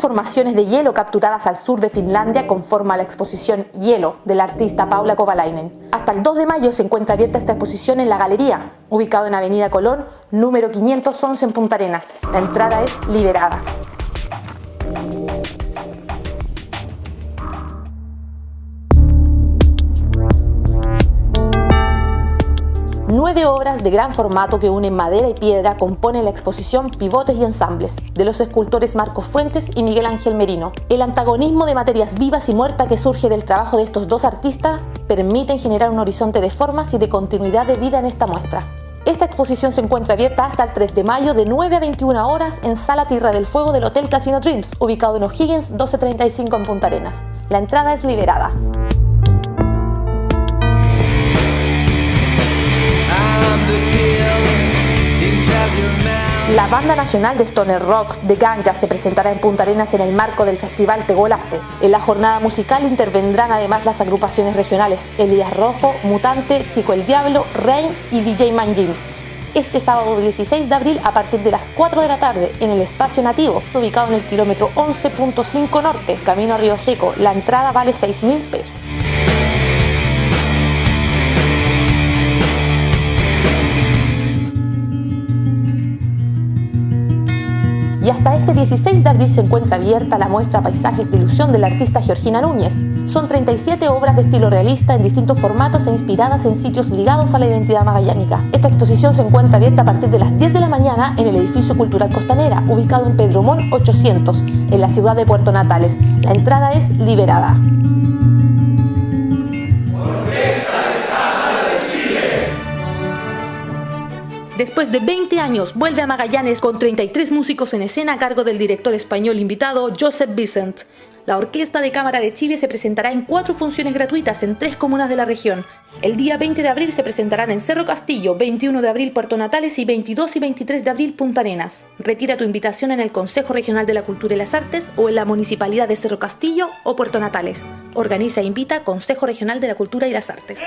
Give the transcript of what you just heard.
formaciones de hielo capturadas al sur de Finlandia conforma la exposición Hielo del artista Paula Kovalainen. Hasta el 2 de mayo se encuentra abierta esta exposición en La Galería, ubicado en Avenida Colón, número 511 en Punta Arena. La entrada es liberada. Nueve obras de gran formato que unen madera y piedra componen la exposición Pivotes y Ensambles de los escultores Marcos Fuentes y Miguel Ángel Merino. El antagonismo de materias vivas y muertas que surge del trabajo de estos dos artistas permiten generar un horizonte de formas y de continuidad de vida en esta muestra. Esta exposición se encuentra abierta hasta el 3 de mayo de 9 a 21 horas en Sala Tierra del Fuego del Hotel Casino Dreams, ubicado en O'Higgins 1235 en Punta Arenas. La entrada es liberada. La banda nacional de Stoner Rock de Ganja se presentará en Punta Arenas en el marco del festival Tegolaste. En la jornada musical intervendrán además las agrupaciones regionales Elías Rojo, Mutante, Chico el Diablo, Rain y DJ Manjin. Este sábado 16 de abril a partir de las 4 de la tarde en el espacio nativo, ubicado en el kilómetro 11.5 norte, camino a Río Seco. La entrada vale 6 mil pesos. Y hasta este 16 de abril se encuentra abierta la muestra Paisajes de Ilusión de la artista Georgina Núñez. Son 37 obras de estilo realista en distintos formatos e inspiradas en sitios ligados a la identidad magallánica. Esta exposición se encuentra abierta a partir de las 10 de la mañana en el edificio cultural Costanera, ubicado en Pedromón 800, en la ciudad de Puerto Natales. La entrada es liberada. Después de 20 años, vuelve a Magallanes con 33 músicos en escena a cargo del director español invitado Joseph Vicent. La Orquesta de Cámara de Chile se presentará en cuatro funciones gratuitas en tres comunas de la región. El día 20 de abril se presentarán en Cerro Castillo, 21 de abril Puerto Natales y 22 y 23 de abril Punta Arenas. Retira tu invitación en el Consejo Regional de la Cultura y las Artes o en la Municipalidad de Cerro Castillo o Puerto Natales. Organiza e invita Consejo Regional de la Cultura y las Artes.